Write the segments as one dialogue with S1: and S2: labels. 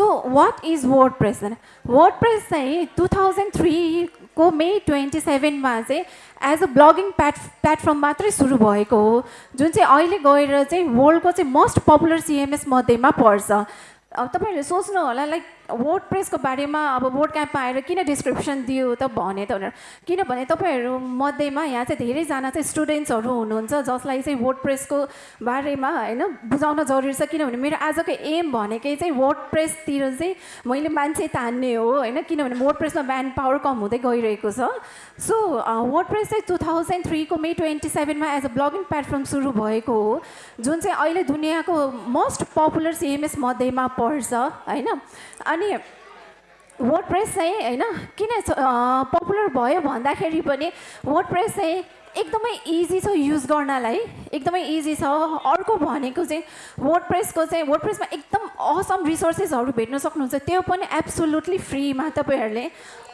S1: So what is WordPress WordPress चाहिँ two thousand थ्रीको May twenty सेभेनमा चाहिँ एज अ ब्लगिङ प्याट प्लेटफर्म मात्रै सुरु भएको हो। जुन चाहिँ अहिले गएर चाहिँ वर्ल्डको चाहिँ मोस्ट पपुलर सिएमएस मध्येमा पर्छ। तपाईँहरूले सोच्नु होला लाइक वर्ड प्रेसको बारेमा अब बोर्ड क्याम्पमा आएर किन डिस्क्रिप्सन दियो त भने त भनेर। किनभने तपाईँहरू मध्येमा यहाँ चाहिँ धेरैजना चाहिँ स्टुडेन्ट्सहरू हुनुहुन्छ जसलाई चाहिँ वर्ड प्रेसको बारेमा होइन बुझाउन जरुरी छ। किनभने मेरो आजको एम भनेकै चाहिँ वर्ड प्रेसतिर चाहिँ मैले मान्छे तान्ने हो होइन। किनभने वर्ड प्रेसमा म्यान पावर कम हुँदै गइरहेको छ। सो वर्ड प्रेस चाहिँ टु थाउजन्ड थ्रीको मे ट्वेन्टी सेभेनमा एज अ ब्लगिङ प्लेटफर्म सुरु भएको हो। जुन चाहिँ अहिले दुनियाँको मोस्ट पपुलर सिएमएस मध्येमा पर्छ होइन। अनि वर्ड प्रेस चाहिँ होइन किन पपुलर भयो भन्दाखेरि पनि वर्ड प्रेस चाहिँ एकदमै इजी छ युज गर्नलाई। एकदमै इजी छ। अर्को भनेको चाहिँ वर्ड प्रेसको चाहिँ वर्ड प्रेसमा एकदम असम रिसोर्सेसहरू भेट्न सक्नुहुन्छ। त्यो पनि एब्सोल्युटली फ्रीमा तपाईँहरूले।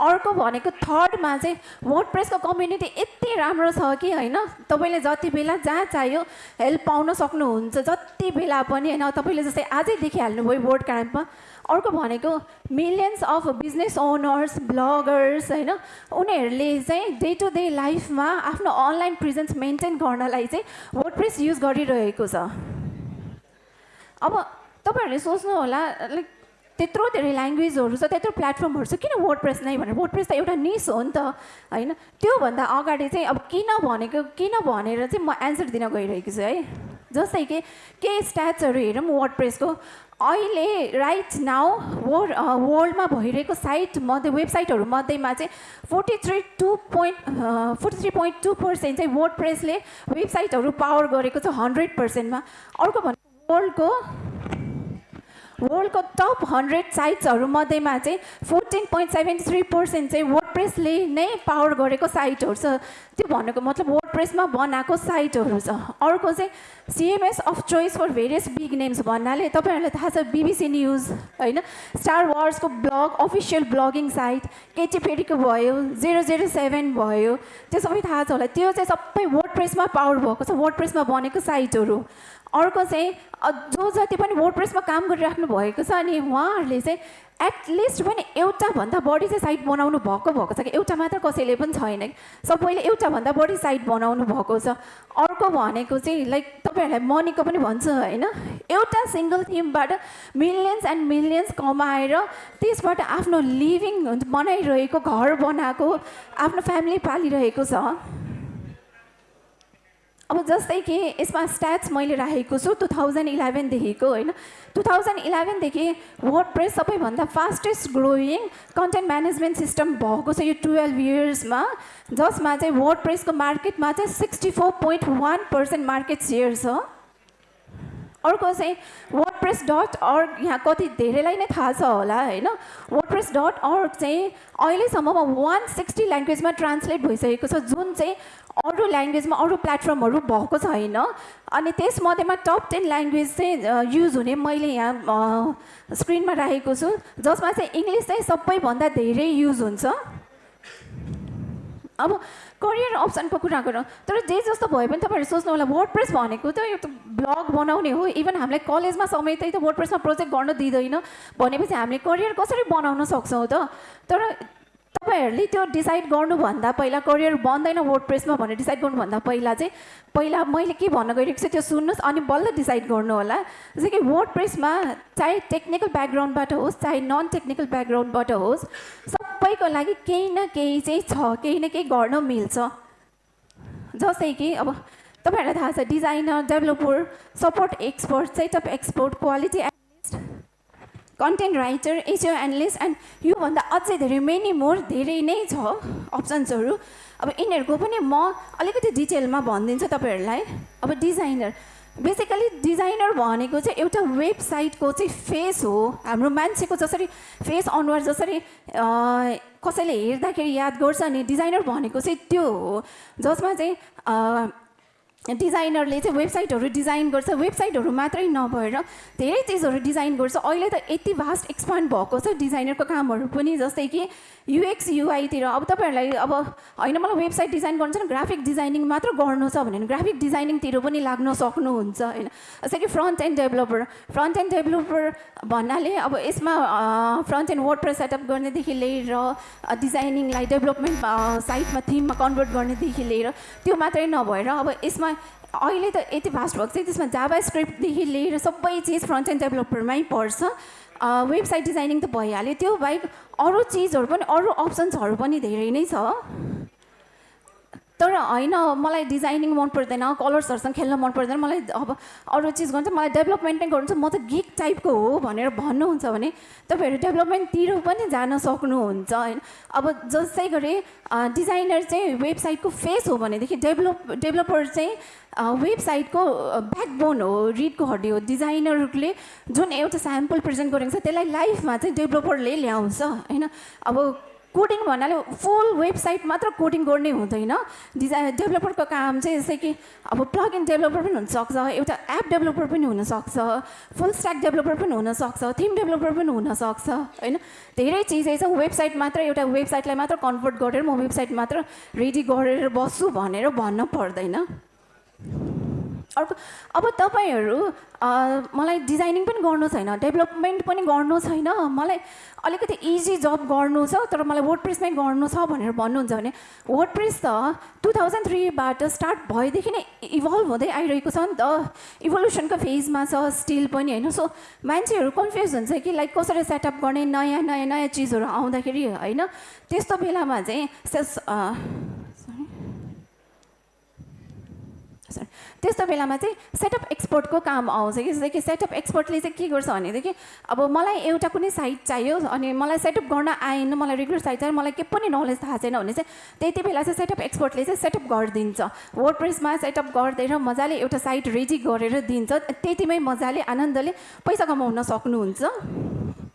S1: अर्को भनेको थर्डमा चाहिँ वर्ड प्रेसको कम्युनिटी यति राम्रो छ कि होइन? तपाईँले जति बेला जहाँ चाहियो हेल्प पाउन सक्नुहुन्छ। जति बेला पनि होइन तपाईँले जस्तै आजै देखिहाल्नुभयो बोर्ड क्याम्पमा अर्को भनेको millions of business owners bloggers होइन? उनीहरूले चाहिँ डे टु डे लाइफमा आफ्नो अनलाइन प्रेजेन्स मेन्टेन गर्नलाई चाहिँ वर्ड प्रेस युज गरिरहेको छ। अब तपाईँहरूले सोच्नु होला लाइक त्यत्रो धेरै ल्याङ्ग्वेजहरू छ त्यत्रो प्लेटफर्महरू छ किन वर्ड प्रेस नै भनेर? वर्ड प्रेस त एउटा निस हो नि त होइन? त्योभन्दा अगाडि चाहिँ अब किन भनेको किन भनेर चाहिँ म एन्सर दिन गइरहेको छु है? जस्तै कि केही स्ट्याट्सहरू हेरौँ वर्ड प्रेसको अहिले राइट नाउ वर्ल्ड वर्ल्डमा भइरहेको साइट मध्ये वेबसाइटहरू मध्येमा चाहिँ forty three two point forty three point two percent चाहिँ वर्ड प्रेसले वेबसाइटहरू पावर गरेको छ हन्ड्रेड पर्सेन्टमा अर्को भनेको वर्ल्डको वर्ल्डको टप हन्ड्रेड साइट्सहरू मध्येमा चाहिँ fourteen point seventy three percent चाहिँ वर्ड प्रेसले नै पावर गरेको साइटहरू छ। त्यो भनेको मतलब वर्ड प्रेसमा बनाएको साइटहरू छ। अर्को चाहिँ CMS of choice for various big names भन्नाले तपाईँहरूलाई थाहा छ बिबिसी न्युज होइन? Star वार्सको blog official blogging site Katy फेरीको भयो जेरो जेरो सेभेन भयो। त्यो सबै थाहा छ होला। त्यो चाहिँ सबै वर्ड प्रेसमा पावर भएको छ। वर्ड प्रेसमा बनेको साइटहरू अर्को चाहिँ जो जति पनि वर्ड प्रेसमा काम गरिराख्नु भएको छ अनि उहाँहरूले चाहिँ एटलिस्ट पनि एउटाभन्दा बढी चाहिँ साइट बनाउनु भएको भएको छ कि? एउटा मात्र कसैले पनि छैन सबैले एउटाभन्दा बढी साइट बनाउनु भएको छ। अर्को भनेको चाहिँ लाइक तपाईँहरूलाई मनीको पनि भन्छु होइन? एउटा सिङ्गल थिमबाट मिलियन्स एन्ड मिलियन्स कमाएर त्यसबाट आफ्नो लिभिङ बनाइरहेको घर बनाएको आफ्नो फ्यामिली पालिरहेको छ। अब जस्तै कि यसमा स्ट्याट्स मैले राखेको छु टु थाउजन्ड इलेभेनदेखिको होइन? टु थाउजन्ड इलेभेनदेखि वर्ड प्रेस सबैभन्दा fastest growing content management system भएको छ यो टुवेल्भ इयर्समा जसमा चाहिँ वर्ड प्रेसको मार्केटमा चाहिँ sixty four point one percent market share छ। अर्को चाहिँ वर्ड प्रेस डट अर्ग यहाँ कति धेरैलाई नै थाहा छ होला होइन? वर्ड प्रेस डट अर्ग चाहिँ अहिलेसम्ममा वान सिक्सटी ल्याङ्ग्वेजमा ट्रान्सलेट भइसकेको छ जुन चाहिँ अरू ल्याङ्ग्वेजमा अरू प्लेटफर्महरू भएको छैन। अनि त्यसमध्येमा टप टेन ल्याङ्ग्वेज चाहिँ युज हुने मैले यहाँ स्क्रिनमा राखेको छु जसमा चाहिँ इङ्ग्लिस चाहिँ सबैभन्दा धेरै युज हुन्छ। अब करियर अप्सनको कुरा गरौँ। तर जे जस्तो भयो भने तपाईँहरू सोच्नु होला वर्ड प्रेस भनेको त यो त ब्लग बनाउने हो। इभन हामीलाई कलेजमा समेतै त वर्ड प्रेसमा प्रोजेक्ट गर्न दिँदैन। भनेपछि हामीले करियर कसरी बनाउन सक्छौँ त? तर तपाईँहरूले त्यो डिसाइड गर्नुभन्दा पहिला करियर बन्दैन वर्ड प्रेसमा भनेर डिसाइड गर्नुभन्दा पहिला चाहिँ पहिला मैले के भन्न गइरहेको छु त्यो सुन्नुहोस् अनि बल्ल डिसाइड गर्नु होला। जस्तै कि वर्ड प्रेसमा चाहे टेक्निकल ब्याकग्राउन्डबाट होस् चाहे नन टेक्निकल ब्याकग्राउन्डबाट होस् सबैको लागि केही न केही चाहिँ छ केही न केही गर्न मिल्छ। जस्तै कि अब तपाईँहरूलाई थाहा छ designer developer support expert setup expert quality content writer SEO analyst and योभन्दा अझै धेरै मेनी मोर धेरै नै छ अप्सन्सहरू अब यिनीहरूको पनि म अलिकति डिटेलमा भनिदिन्छु तपाईँहरूलाई। अब डिजाइनर बेसिकली डिजाइनर भनेको चाहिँ एउटा वेबसाइटको चाहिँ फेस हो। हाम्रो मान्छेको जसरी फेस अनुहार जसरी कसैले हेर्दाखेरि याद गर्छ नि डिजाइनर भनेको चाहिँ त्यो हो। जसमा चाहिँ डिजाइनरले चाहिँ वेबसाइटहरू डिजाइन गर्छ वेबसाइटहरू मात्रै नभएर धेरै चिजहरू डिजाइन गर्छ। अहिले त यति भास्ट एक्सपान्ड भएको छ डिजाइनरको कामहरू पनि जस्तै कि युएक्स युआईतिर अब तपाईँहरूलाई अब होइन मलाई वेबसाइट डिजाइन गर्नु छैन ग्राफिक डिजाइनिङ मात्र गर्नु छ भने ग्राफिक डिजाइनिङतिर पनि लाग्न सक्नुहुन्छ होइन। जस्तै कि front end developer front end developer भन्नाले अब यसमा front end WordPress setup गर्नेदेखि लिएर डिजाइनिङलाई डेभलपमेन्ट साइटमा थिममा कन्भर्ट गर्नेदेखि लिएर त्यो मात्रै नभएर अब यसमा अहिले त यति फास्ट भएको छ त्यसमा जाभा स्क्रिप्टदेखि लिएर सबै चिज फ्रन्ट एन्ड डेभलपरमै पर्छ। वेबसाइट डिजाइनिङ त भइहाल्यो त्यो बाहेक अरू चिजहरू पनि अरू अप्सन्सहरू पनि धेरै नै छ। तर होइन मलाई डिजाइनिङ मन पर्दैन कलर्सहरूसँग खेल्न मन पर्दैन मलाई अब अरू चिज गर्नु मलाई डेभलपमेन्ट नै गर्नु म त गिक टाइपको हो भनेर भन्नुहुन्छ भने तपाईँहरू डेभलपमेन्टतिर पनि जान सक्नुहुन्छ होइन। अब जस्तै गरी डिजाइनर चाहिँ वेबसाइटको फेस हो भनेदेखि डेभलप डेभलपर चाहिँ वेबसाइटको ब्याकबोन हो रिडको हड्डी हो। डिजाइनरले जुन एउटा स्याम्पल प्रेजेन्ट गरेको छ त्यसलाई लाइफमा चाहिँ डेभलपरले ल्याउँछ होइन। अब कोडिङ भन्नाले फुल वेबसाइट मात्र कोडिङ गर्ने हुँदैन। डिजाइन डेभलपरको काम चाहिँ जस्तै कि अब प्लग इन डेभलपर पनि हुनसक्छ एउटा एप डेभलपर पनि हुनसक्छ फुल स्ट्याक डेभलपर पनि हुनसक्छ थिम डेभलपर पनि हुनसक्छ होइन? धेरै चिजै छ वेबसाइट मात्र एउटा वेबसाइटलाई मात्र कन्भर्ट गरेर म वेबसाइट मात्र रेडी गरेर बस्छु भनेर भन्न पर्दैन। अर्को अब तपाईँहरू मलाई डिजाइनिङ पनि गर्नु छैन डेभलपमेन्ट पनि गर्नु छैन मलाई अलिकति इजी जब गर्नु छ तर मलाई वर्ड प्रेसमै गर्नु छ भनेर भन्नुहुन्छ भने वर्ड प्रेस त टु थाउजन्ड थ्रीबाट स्टार्ट भएदेखि नै इभल्भ हुँदै आइरहेको छ नि त। इभोल्युसनको फेजमा छ स्टिल पनि होइन। सो मान्छेहरू कन्फ्युज हुन्छ कि लाइक कसरी सेटअप गर्ने नयाँ नयाँ नयाँ चिजहरू आउँदाखेरि होइन? त्यस्तो बेलामा चाहिँ त्यस्तो बेलामा चाहिँ सेटअप एक्सपोर्टको काम आउँछ कि? जस्तै कि सेटअप एक्सपोर्टले चाहिँ के गर्छ भनेदेखि अब मलाई एउटा कुनै साइट चाहियो अनि मलाई सेटअप गर्न आएन मलाई रेगुलर साइट चाहियो मलाई के पनि नलेज थाहा छैन भने चाहिँ त्यति बेला चाहिँ सेटअप एक्सपोर्टले चाहिँ सेटअप गरिदिन्छ। वर्ड प्रेसमा सेटअप गरिदिएर मजाले एउटा साइट रेडी गरेर दिन्छ त्यतिमै मजाले आनन्दले पैसा कमाउन सक्नुहुन्छ।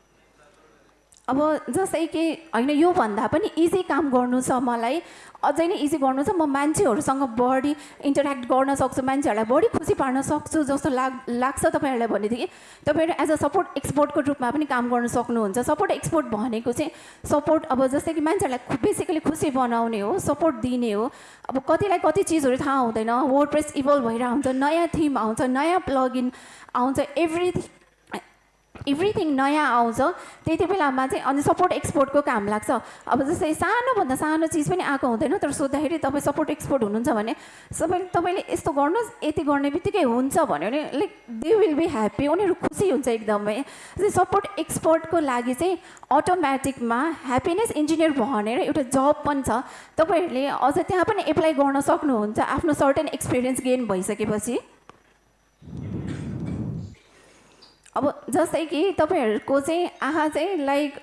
S1: अब जस्तै कि होइन योभन्दा पनि इजी काम गर्नु छ मलाई। अझै नै इजी गर्नु छ म मान्छेहरूसँग बढी इन्टरेक्ट गर्न सक्छु मान्छेहरूलाई बढी खुसी पार्न सक्छु जस्तो लाग लाग्छ तपाईँहरूलाई भनेदेखि। तपाईँहरू एज अ सपोर्ट एक्सपोर्टको रूपमा पनि काम गर्न सक्नुहुन्छ। सपोर्ट एक्सपोर्ट भनेको चाहिँ सपोर्ट अब जस्तै कि मान्छेहरूलाई बेसिकली खुसी बनाउने हो सपोर्ट दिने हो। अब कतिलाई कति चिजहरू थाहा हुँदैन वर्ड प्रेस इभल्भ भइरहेको हुन्छ नयाँ थिम आउँछ नयाँ प्लगइन आउँछ एभ्रिथिङ एभ्रिथिङ नयाँ आउँछ। त्यति बेलामा चाहिँ अनि सपोर्ट एक्सपोर्टको काम लाग्छ। अब जस्तै सानोभन्दा सानो चिज पनि आएको हुँदैन तर सोद्धाखेरि तपाईँ सपोर्ट एक्सपोर्ट हुनुहुन्छ भने सबै तपाईँले यस्तो गर्नुहोस् यति गर्ने बित्तिकै हुन्छ भन्यो भने like they will be happy उनीहरू खुसी हुन्छ एकदमै। सपोर्ट एक्सपोर्टको लागि चाहिँ अटोमेटिकमा ह्याप्पिनेस इन्जिनियर भनेर एउटा जब पनि छ। तपाईँहरूले अझ त्यहाँ पनि एप्लाई गर्न सक्नुहुन्छ आफ्नो सर्टेन एक्सपिरियन्स गेन भइसकेपछि। अब जस्तै कि तपाईँहरूको चाहिँ आँखा चाहिँ लाइक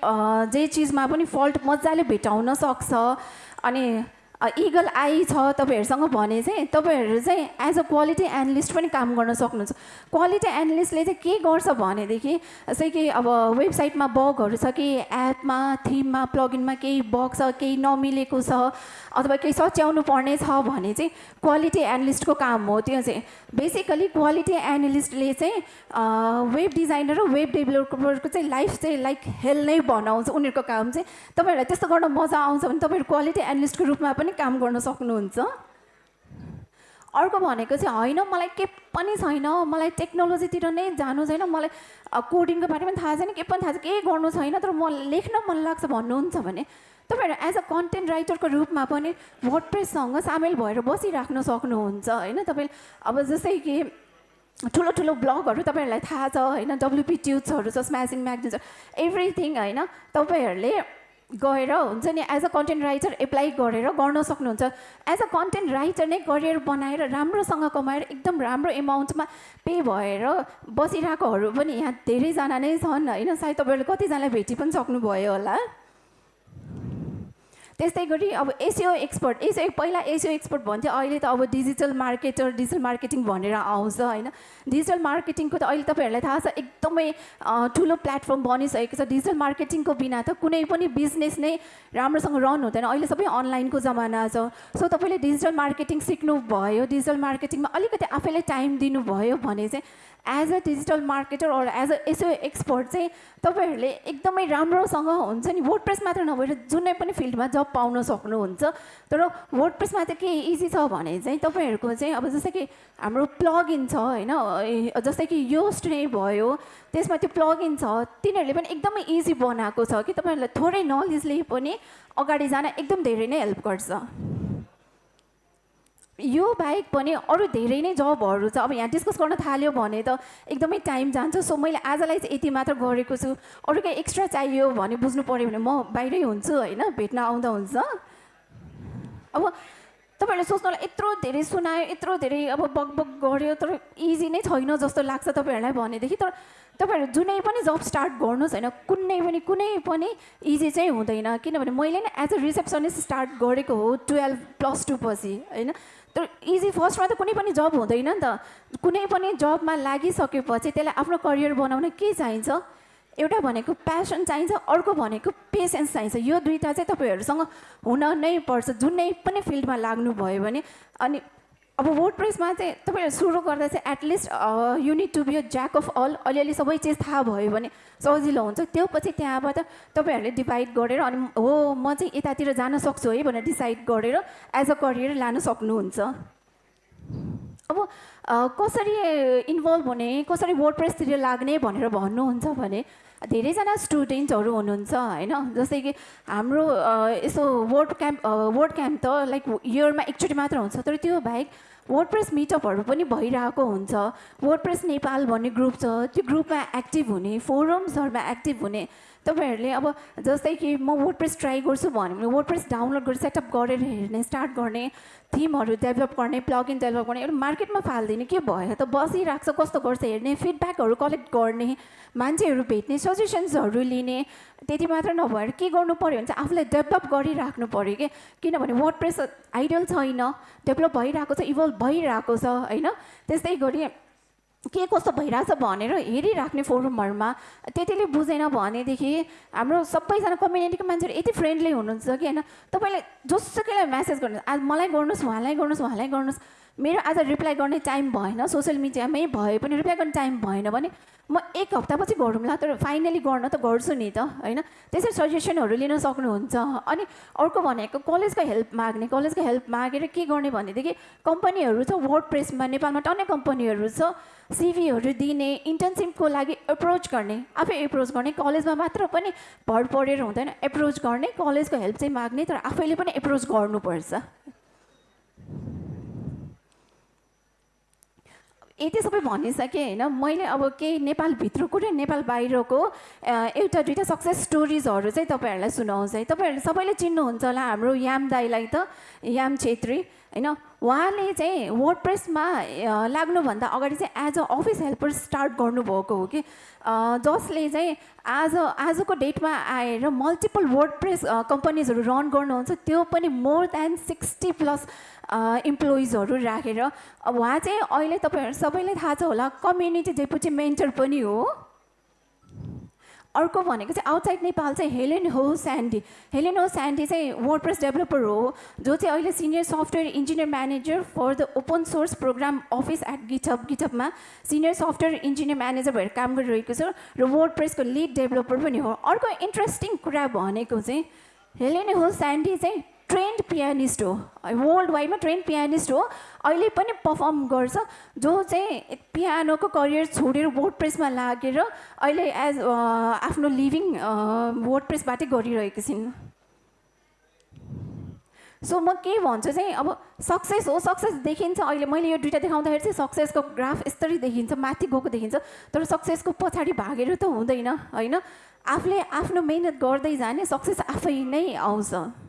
S1: जे चिजमा पनि फल्ट मजाले भेटाउन सक्छ। अनि इगल आई छ तपाईँहरूसँग भने चाहिँ तपाईँहरू चाहिँ एज अ क्वालिटी एनालिस्ट पनि काम गर्न सक्नुहुन्छ। क्वालिटी एनालिस्टले चाहिँ के गर्छ भनेदेखि जस्तै कि अब वेबसाइटमा बगहरू छ कि एपमा थिममा प्लगइनमा केही बग छ केही नमिलेको छ अथवा केही सच्याउनु पर्ने छ भने चाहिँ क्वालिटी एनालिस्टको काम हो त्यो चाहिँ। बेसिकली क्वालिटी एनालिस्टले चाहिँ वेब डिजाइनर र वेब डेभलपरको चाहिँ लाइफ चाहिँ लाइक हेल नै बनाउँछ। उनीहरूको काम चाहिँ तपाईँहरूलाई त्यस्तो गर्न मजा आउँछ भने तपाईँहरू क्वालिटी एनालिस्टको रूपमा पनि काम गर्न सक्नुहुन्छ। अर्को भनेको चाहिँ होइन मलाई के पनि छैन। मलाई टेक्नोलोजीतिर नै जानु छैन। मलाई कोडिङको बारेमा थाहा छैन के पनि थाहा छैन केही गर्नु छैन। तर म लेख्न मन लाग्छ भन्नुहुन्छ भने तपाईँहरू एज अ कन्टेन्ट राइटरको रूपमा पनि वर्डप्रेससँग सामेल भएर बसिराख्न सक्नुहुन्छ होइन? तपाईँ अब जस्तै कि ठुलो ठुलो ब्लगहरू तपाईँहरूलाई थाहा छ होइन? डब्लुपी ट्युट्सहरू छ स्म्यासिङ म्यागजिन्स एभ्रिथिङ होइन? तपाईँहरूले गएर हुन्छ नि as a content writer apply गरेर गर्न सक्नुहुन्छ। एज अ कन्टेन्ट राइटर नै करियर बनाएर राम्रोसँग कमाएर एकदम राम्रो एमाउन्टमा पे भएर बसिरहेकोहरू पनि यहाँ धेरैजना नै छन् होइन? सायद तपाईँहरूले कतिजनालाई भेटी पनि सक्नुभयो होला। त्यस्तै गरी अब एसियो एक्सपर्ट एसियो पहिला एसियो एक्सपर्ट भन्थ्यो अहिले त अब डिजिटल मार्केटर डिजिटल मार्केटिङ भनेर आउँछ होइन? डिजिटल मार्केटिङको त अहिले तपाईँहरूलाई थाहा छ एकदमै ठुलो प्लेटफर्म बनिसकेको छ। डिजिटल मार्केटिङको बिना त कुनै पनि बिजनेस नै राम्रोसँग रन हुँदैन। अहिले सबै अनलाइनको जमाना छ। सो तपाईँले डिजिटल मार्केटिङ सिक्नुभयो डिजिटल मार्केटिङमा अलिकति आफैलाई टाइम दिनुभयो भने चाहिँ as a digital marketer or as a SEO expert चाहिँ तपाईँहरूले एकदमै राम्रोसँग हुन्छ नि वर्ड प्रेस मात्र नभएर जुनै पनि फिल्डमा जब पाउन सक्नुहुन्छ। तर वर्ड प्रेसमा चाहिँ के इजी छ भने चाहिँ तपाईँहरूको चाहिँ अब जस्तै कि हाम्रो प्लगइन छ होइन जस्तै कि योस्ट नै भयो त्यसमा त्यो प्लगइन छ तिनीहरूले पनि एकदमै इजी बनाएको छ कि तपाईँहरूलाई थोरै नलेजले पनि अगाडि जान एकदम धेरै नै हेल्प गर्छ। यो बाहेक पनि अरू धेरै नै जबहरू छ। अब यहाँ डिस्कस गर्न थाल्यो भने त एकदमै टाइम जान्छ। सो मैले आजलाई चाहिँ यति मात्र गरेको छु। अरू केही एक्स्ट्रा चाहियो भने बुझ्नु पऱ्यो भने म बाहिरै हुन्छु होइन भेट्न आउँदा हुन्छ। अब तपाईँहरूले सोच्नुलाई यत्रो धेरै सुनायो यत्रो धेरै अब बकबक गऱ्यो तर इजी नै छैन जस्तो लाग्छ तपाईँहरूलाई भनेदेखि। तर तपाईँहरू जुनै पनि जब स्टार्ट गर्नुहोस् होइन कुनै पनि कुनै पनि इजी चाहिँ हुँदैन। किनभने मैले नै एज अ रिसेप्सनिस्ट स्टार्ट गरेको हो टुवेल्भ प्लस टू पछि होइन? तर इजी फर्स्टमा त कुनै पनि जब हुँदैन नि त। कुनै पनि जबमा लागिसकेपछि त्यसलाई आफ्नो करियर बनाउन के चाहिन्छ? एउटा भनेको प्यासन चाहिन्छ अर्को भनेको पेसेन्स चाहिन्छ। यो दुइटा चाहिँ तपाईँहरूसँग हुन नै पर्छ। जुनै पनि फिल्डमा लाग्नुभयो भने अनि अब वर्ड प्रेसमा चाहिँ तपाईँहरू सुरु गर्दा चाहिँ at least you need to be a jack of all अलिअलि सबै चिज थाहा भयो भने सजिलो हुन्छ। त्यो पछि त्यहाँबाट तपाईँहरूले डिभाइड गरेर अनि हो म चाहिँ यतातिर जान सक्छु है भनेर डिसाइड गरेर एज अ करियर लान सक्नुहुन्छ। अब कसरी इन्भल्भ हुने कसरी वर्ड प्रेसतिर लाग्ने भनेर भन्नुहुन्छ भने धेरैजना स्टुडेन्ट्सहरू हुनुहुन्छ होइन? जस्तै कि हाम्रो यसो वर्ड क्याम्प वर्ड क्याम्प त लाइक इयरमा एकचोटि मात्र हुन्छ तर त्यो बाहेक वर्ड प्रेस मिटअपहरू पनि भइरहेको हुन्छ। वर्ड प्रेस नेपाल भन्ने ग्रुप छ त्यो ग्रुपमा एक्टिभ हुने फोरम्सहरूमा एक्टिभ हुने। तपाईँहरूले अब जस्तै कि म वर्ड प्रेस ट्राई गर्छु भन्यो भने वर्ड प्रेस डाउनलोड गरेर सेटअप गरेर हेर्ने स्टार्ट गर्ने थिमहरू डेभलप गर्ने प्लगइन डेभलप गर्ने एउटा मार्केटमा फालिदिने के भयो? त बसिरहेको छ कस्तो गर्छ हेर्ने फिडब्याकहरू कलेक्ट गर्ने मान्छेहरू भेट्ने सजेसन्सहरू लिने त्यति मात्र नभएर के गर्नु पऱ्यो भने चाहिँ आफूलाई डेभलप गरिराख्नु पऱ्यो कि? किनभने वर्ड प्रेस आइडल छैन डेभलप भइरहेको छ इभल्भ भइरहेको छ होइन? त्यस्तै गरी के कस्तो भइरहेछ भनेर हेरिराख्ने फोरमहरूमा त्यतिले बुझेन भनेदेखि हाम्रो सबैजना कम्युनिटीको मान्छेहरू यति फ्रेन्डली हुनुहुन्छ कि होइन? तपाईँले जोसुकैलाई म्यासेज गर्नुहोस् आज मलाई गर्नुहोस् उहाँलाई गर्नुहोस् उहाँलाई गर्नुहोस्। मेरो आज रिप्लाई गर्ने टाइम भएन सोसियल मिडियामै भए पनि रिप्लाई गर्ने टाइम भएन भने म एक हप्तापछि गरौँला। तर फाइनली गर्न त गर्छु नि त होइन? त्यसरी सजेसनहरू लिन सक्नुहुन्छ। अनि अर्को भनेको कलेजको हेल्प माग्ने कलेजको हेल्प मागेर के गर्ने भनेदेखि कम्पनीहरू छ वर्ड प्रेसमा नेपालमा टन्नै कम्पनीहरू छ। सिभीहरू दिने इन्टर्नसिपको लागि एप्रोच गर्ने आफै एप्रोच गर्ने कलेजमा मात्र पनि भर परेर हुँदैन। एप्रोच गर्ने कलेजको हेल्प चाहिँ माग्ने तर आफैले पनि एप्रोच गर्नुपर्छ। यति सबै भनिसकेँ होइन मैले अब केही नेपालभित्रको र नेपाल बाहिरको एउटा दुइटा सक्सेस स्टोरिजहरू चाहिँ तपाईँहरूलाई सुनाउँछ है। तपाईँहरूले सबैले चिन्नुहुन्छ होला हाम्रो याम दाईलाई त याम छेत्री होइन? उहाँले चाहिँ वर्ड प्रेसमा लाग्नुभन्दा अगाडि चाहिँ as a office helper start गर्नुभएको हो कि? जसले चाहिँ आज आजको डेटमा आएर मल्टिपल वर्ड प्रेस कम्पनीजहरू रन गर्नुहुन्छ त्यो पनि मोर देन सिक्सटी प्लस इम्प्लोइजहरू राखेर उहाँ चाहिँ अहिले तपाईँहरू सबैलाई थाहा छ होला कम्युनिटी डेपुटी मेन्टर पनि हो। अर्को भनेको चाहिँ आउटसाइड नेपाल चाहिँ हेलेन हो स्यान्डी हेलेन हो स्यान्डी चाहिँ वर्ड प्रेस डेभलपर हो जो चाहिँ अहिले senior software engineer manager for the open source program office at GitHub गिटअपमा senior software engineer manager भएर काम गरिरहेको छ र वर्ड प्रेसको लिड डेभलपर पनि हो। अर्को इन्ट्रेस्टिङ कुरा भनेको चाहिँ हेलेन हो स्यान्डी चाहिँ ट्रेन्ड पियानिस्ट हो. वर्ल्ड वाइडमा ट्रेन्ड पियानिस्ट हो. अहिले पनि पर्फर्म गर्छ. जो चाहिँ पियानोको करियर छोडेर वर्ड प्रेसमा लागेर अहिले एज आफ्नो लिभिङ वर्ड प्रेसबाटै गरिरहेको छिन्। सो म के भन्छु चाहिँ अब सक्सेस हो सक्सेस देखिन्छ। अहिले मैले यो दुइटा देखाउँदाखेरि चाहिँ सक्सेसको ग्राफ यस्तरी देखिन्छ माथि गएको देखिन्छ। तर सक्सेसको पछाडि भागेर त हुँदैन होइन? आफूले आफ्नो मिहिनेत गर्दै जाने सक्सेस आफै नै आउँछ।